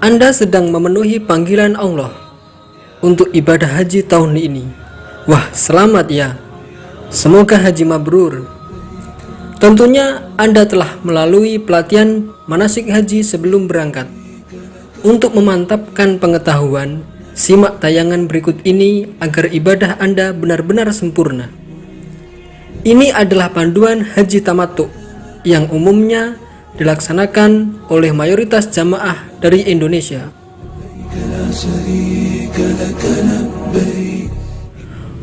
Anda sedang memenuhi panggilan Allah untuk ibadah haji tahun ini. Wah, selamat ya. Semoga haji mabrur. Tentunya Anda telah melalui pelatihan manasik haji sebelum berangkat. Untuk memantapkan pengetahuan, simak tayangan berikut ini agar ibadah Anda benar-benar sempurna. Ini adalah panduan haji tamattu yang umumnya dilaksanakan oleh mayoritas jamaah dari Indonesia.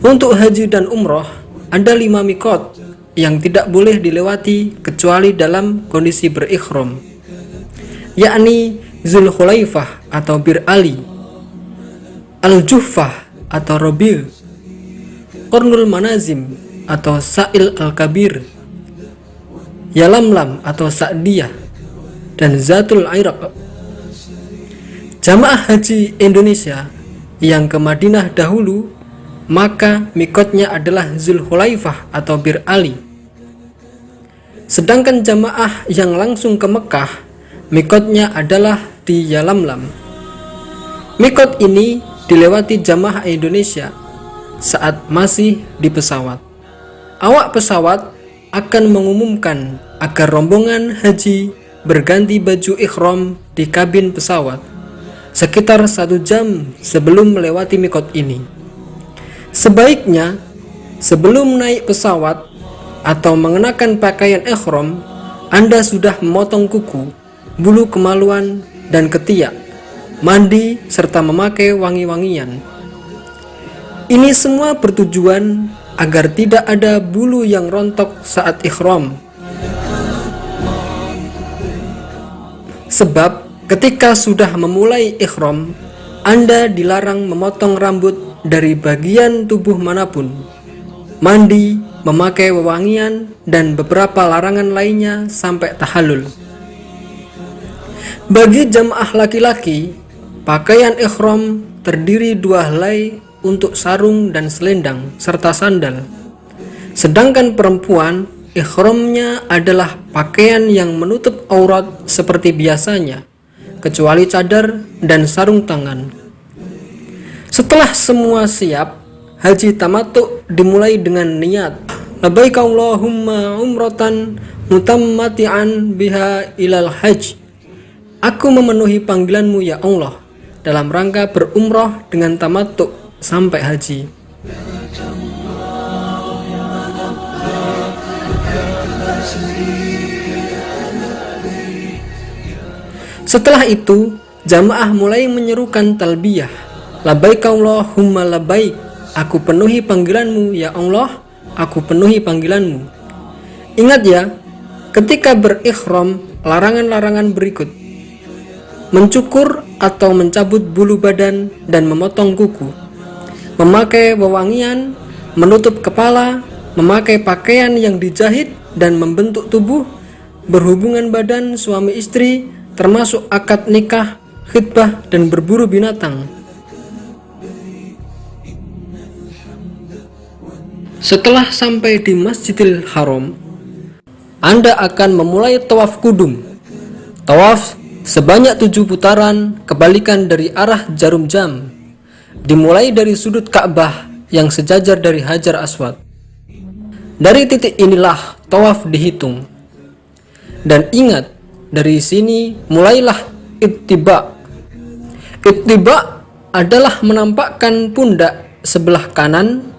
Untuk haji dan umroh, ada lima mikot yang tidak boleh dilewati kecuali dalam kondisi berikhram, yakni Zulkhulaifah atau Bir Ali, Al-Juhfah atau Robil, Kornul Manazim atau Sa'il Al-Kabir, Yalamlam atau Sa'diyah dan Zatul Iraq. Jamaah haji Indonesia yang ke Madinah dahulu maka mikotnya adalah Zulhulaifah atau Bir Ali. Sedangkan jamaah yang langsung ke Mekah mikotnya adalah di Yalamlam. Mikot ini dilewati jamaah Indonesia saat masih di pesawat. Awak pesawat akan mengumumkan agar rombongan haji berganti baju ikhram di kabin pesawat sekitar satu jam sebelum melewati mikot ini. Sebaiknya, sebelum naik pesawat atau mengenakan pakaian ikhram, Anda sudah memotong kuku, bulu kemaluan, dan ketiak, mandi, serta memakai wangi-wangian. Ini semua bertujuan agar tidak ada bulu yang rontok saat ikhram Sebab ketika sudah memulai ikhram, Anda dilarang memotong rambut dari bagian tubuh mana pun, mandi, memakai wewangian, dan beberapa larangan lainnya sampai tahalul. Bagi jamaah laki-laki, pakaian ikhram terdiri dua helai untuk sarung dan selendang serta sandal. Sedangkan perempuan Ikhramnya adalah pakaian yang menutup aurat seperti biasanya, kecuali cadar dan sarung tangan. Setelah semua siap, haji tamattu dimulai dengan niat Labbaik Allahumma umratan mutammati'an biha ilal hajj Aku memenuhi panggilanmu ya Allah dalam rangka berumroh dengan tamattu sampai haji. Setelah itu, jamaah mulai menyerukan talbiyah. Labaik Allahumma labaik. Aku penuhi panggilanmu ya Allah, aku penuhi panggilanmu. Ingat ya, ketika berikhram, larangan-larangan berikut. Mencukur atau mencabut bulu badan dan memotong kuku. Memakai wewangian, menutup kepala, memakai pakaian yang dijahit dan membentuk tubuh, berhubungan badan suami istri, termasuk akad nikah, khidbah, dan berburu binatang. Setelah sampai di Masjidil Haram, Anda akan memulai tawaf kudum. Tawaf sebanyak tujuh putaran kebalikan dari arah jarum jam, dimulai dari sudut Ka'bah yang sejajar dari Hajar Aswad. Dari titik inilah tawaf dihitung. Dan ingat, dari sini mulailah ittiba. Ittiba adalah menampakkan pundak sebelah kanan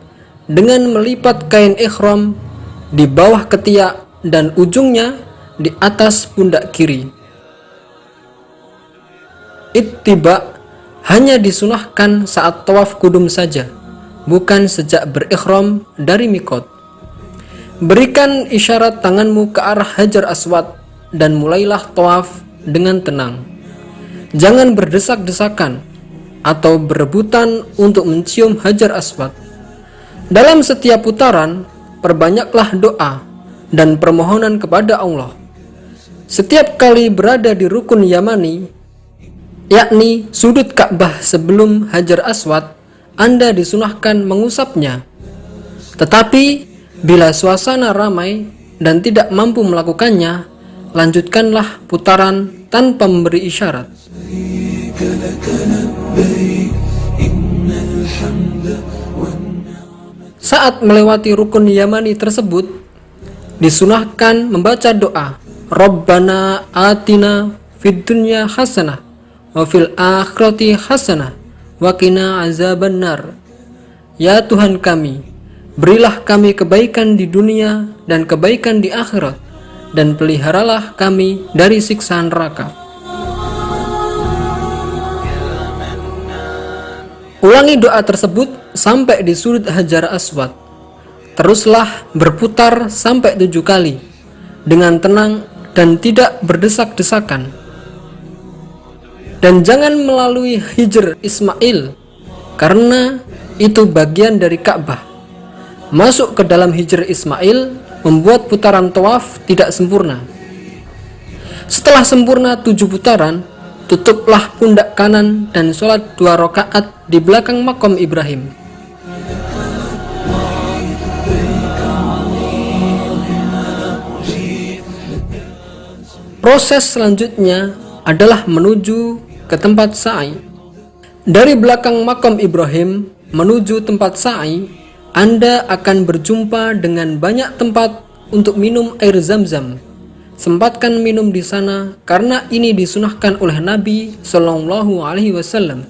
dengan melipat kain ikhram di bawah ketiak dan ujungnya di atas pundak kiri. Ittiba hanya disunahkan saat tawaf kudum saja, bukan sejak berikhram dari mikot. Berikan isyarat tanganmu ke arah Hajar Aswad dan mulailah tawaf dengan tenang. Jangan berdesak-desakan atau berebutan untuk mencium hajar aswad. Dalam setiap putaran, perbanyaklah doa dan permohonan kepada Allah. Setiap kali berada di rukun Yamani, yakni sudut Ka'bah sebelum Hajar Aswad, Anda disunahkan mengusapnya. Tetapi, bila suasana ramai dan tidak mampu melakukannya, lanjutkanlah putaran tanpa memberi isyarat. Saat melewati rukun Yamani tersebut, disunahkan membaca doa Rabbana atina fid dunya hasanah wa fil akhirati hasanah wa qina azabannar. Ya Tuhan kami, berilah kami kebaikan di dunia dan kebaikan di akhirat dan peliharalah kami dari siksa neraka. Ulangi doa tersebut sampai di sudut Hajar Aswad. Teruslah berputar sampai tujuh kali dengan tenang dan tidak berdesak-desakan. Dan jangan melalui Hijr Ismail karena itu bagian dari Ka'bah. Masuk ke dalam Hijr Ismail membuat putaran tawaf tidak sempurna. Setelah sempurna tujuh putaran, tutuplah pundak kanan dan sholat dua rakaat di belakang makom Ibrahim. Proses selanjutnya adalah menuju ke tempat sa'i. Dari belakang makom Ibrahim menuju tempat sa'i, Anda akan berjumpa dengan banyak tempat untuk minum air zam-zam Sempatkan minum di sana karena ini disunahkan oleh Nabi Shallallahu Alaihi Wasallam.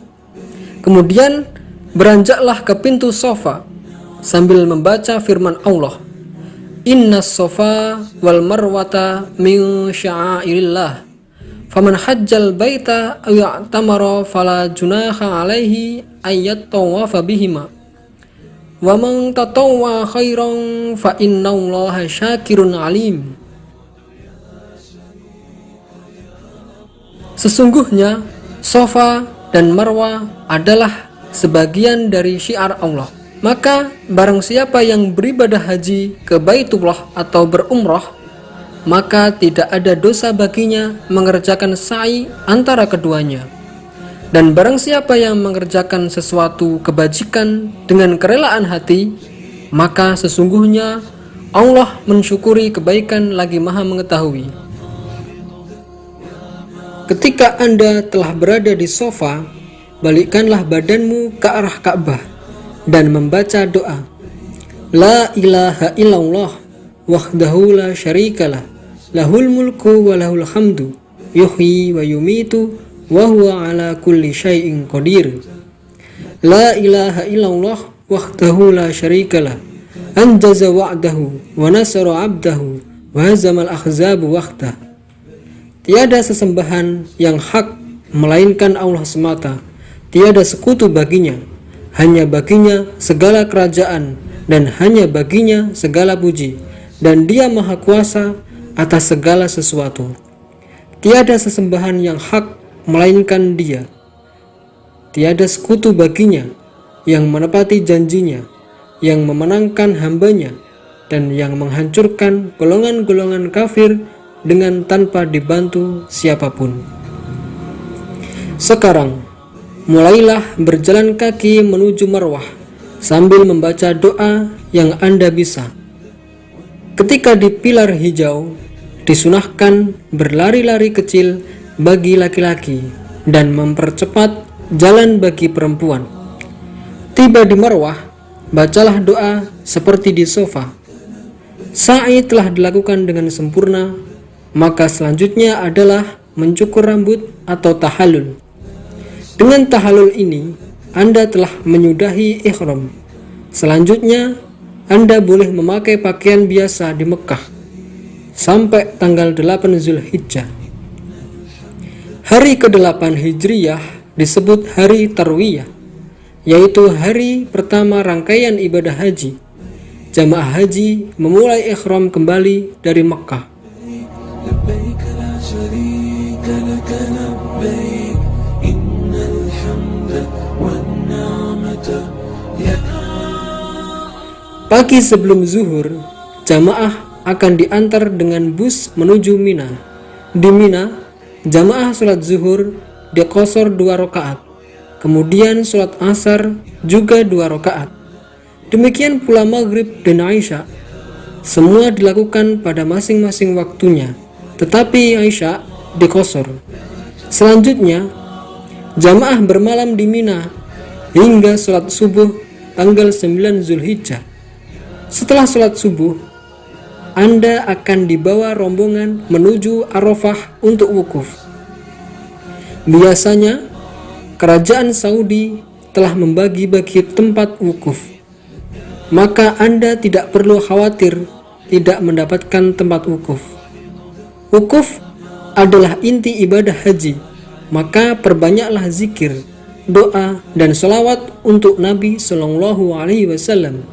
Kemudian beranjaklah ke pintu sofa sambil membaca firman Allah. Inna sofa wal marwata min sya'airillah. Faman hajjal baita aw ya'tamara fala alaihi ayat tawafa bihima. Wa man tatawwa khairan fa innallaha syakirun alim. Sesungguhnya sofa dan marwah adalah sebagian dari syiar Allah. Maka barang siapa yang beribadah haji ke Baitullah atau berumrah, maka tidak ada dosa baginya mengerjakan sa'i antara keduanya. Dan barang siapa yang mengerjakan sesuatu kebajikan dengan kerelaan hati, maka sesungguhnya Allah mensyukuri kebaikan lagi maha mengetahui. Ketika Anda telah berada di sofa, balikkanlah badanmu ke arah Ka'bah dan membaca doa. La ilaha illallah wahdahu la syarikalah lahul mulku wa lahul hamdu yuhyi wa yumitu wa huwa ala kulli syai'in qadir. La ilaha illallah wahdahu la syarikalah anjaza wa'dahu wa nasara 'abdahu wa hazamal ahzabu wahdahu Tiada sesembahan yang hak melainkan Allah semata. Tiada sekutu baginya. Hanya baginya segala kerajaan dan hanya baginya segala puji. Dan dia maha kuasa atas segala sesuatu. Tiada sesembahan yang hak melainkan dia. Tiada sekutu baginya yang menepati janjinya, yang memenangkan hambanya, dan yang menghancurkan golongan-golongan kafir dengan tanpa dibantu siapa pun. Sekarang, mulailah berjalan kaki menuju marwah sambil membaca doa yang Anda bisa. Ketika di pilar hijau, disunahkan berlari-lari kecil bagi laki-laki dan mempercepat jalan bagi perempuan. Tiba di marwah, bacalah doa seperti di sofa. Sa'i telah dilakukan dengan sempurna maka selanjutnya adalah mencukur rambut atau tahalul. Dengan tahalul ini, Anda telah menyudahi ikhram. Selanjutnya, Anda boleh memakai pakaian biasa di Mekah sampai tanggal 8 Zulhijjah. Hari ke-8 Hijriyah disebut hari Tarwiyah, yaitu hari pertama rangkaian ibadah haji. Jamaah haji memulai ikhram kembali dari Mekah. Pagi sebelum zuhur, jamaah akan diantar dengan bus menuju Mina. Di Mina, jamaah sholat zuhur dekosor dua rakaat. Kemudian sholat asar juga dua rakaat. Demikian pula maghrib dan Aisyah. Semua dilakukan pada masing-masing waktunya. Tetapi Aisyah dekosor. Selanjutnya, jamaah bermalam di Mina hingga sholat subuh tanggal 9 Zulhijjah. Setelah sholat subuh, Anda akan dibawa rombongan menuju Arafah untuk wukuf. Biasanya, kerajaan Saudi telah membagi-bagi tempat wukuf. Maka Anda tidak perlu khawatir tidak mendapatkan tempat wukuf. Wukuf adalah inti ibadah haji, maka perbanyaklah zikir, doa, dan salawat untuk Nabi Shallallahu Alaihi Wasallam.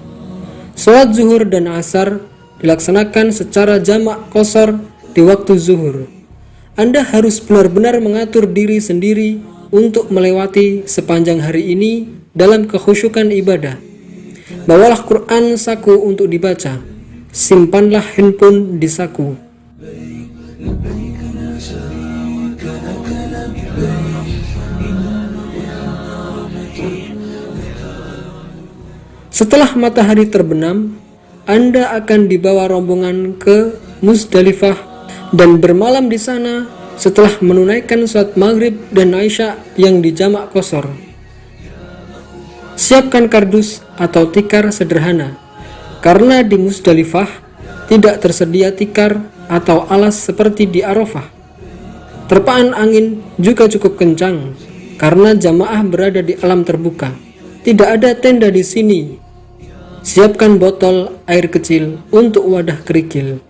Sholat zuhur dan asar dilaksanakan secara jamak kosor di waktu zuhur. Anda harus benar-benar mengatur diri sendiri untuk melewati sepanjang hari ini dalam kekhusyukan ibadah. Bawalah Quran saku untuk dibaca. Simpanlah handphone di saku. Setelah matahari terbenam, Anda akan dibawa rombongan ke Musdalifah dan bermalam di sana setelah menunaikan sholat maghrib dan Aisyah yang dijamak kosor. Siapkan kardus atau tikar sederhana, karena di Musdalifah tidak tersedia tikar atau alas seperti di Arafah. Terpaan angin juga cukup kencang, karena jamaah berada di alam terbuka. Tidak ada tenda di sini Siapkan botol air kecil untuk wadah kerikil.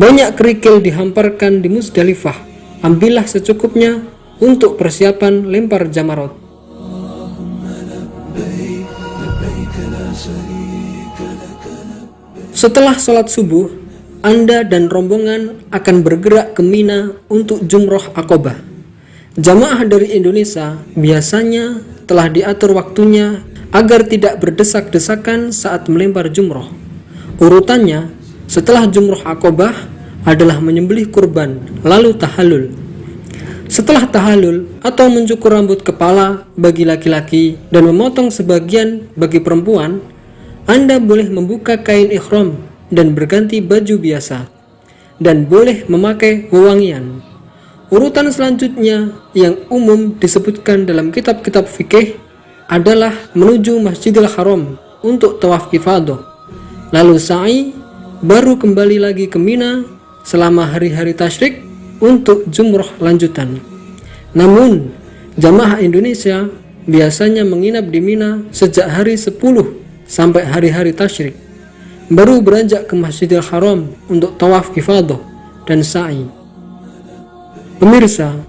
Banyak kerikil dihamparkan di Musdalifah. Ambillah secukupnya untuk persiapan lempar jamarot. Setelah sholat subuh, Anda dan rombongan akan bergerak ke Mina untuk jumroh akobah. Jamaah dari Indonesia biasanya telah diatur waktunya agar tidak berdesak-desakan saat melempar jumroh. Urutannya, setelah jumroh akobah adalah menyembelih kurban, lalu tahalul. Setelah tahalul atau mencukur rambut kepala bagi laki-laki dan memotong sebagian bagi perempuan, Anda boleh membuka kain ikhram dan berganti baju biasa, dan boleh memakai wewangian. Urutan selanjutnya yang umum disebutkan dalam kitab-kitab fikih adalah menuju Masjidil Haram untuk tawaf ifadah. Lalu sa'i baru kembali lagi ke Mina selama hari-hari tasyrik untuk jumroh lanjutan. Namun, jamaah Indonesia biasanya menginap di Mina sejak hari 10 sampai hari-hari tasyrik. Baru beranjak ke Masjidil Haram untuk tawaf ifadah dan sa'i. Pemirsa,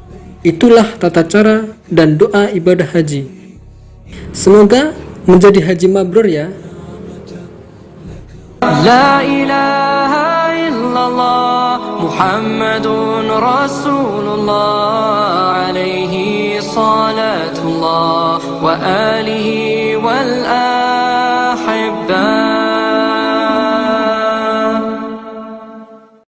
itulah tata cara dan doa ibadah haji Semoga menjadi haji mabrur ya. La ilaha illallah Muhammadun Rasulullah alaihi salatullah wa alihi wal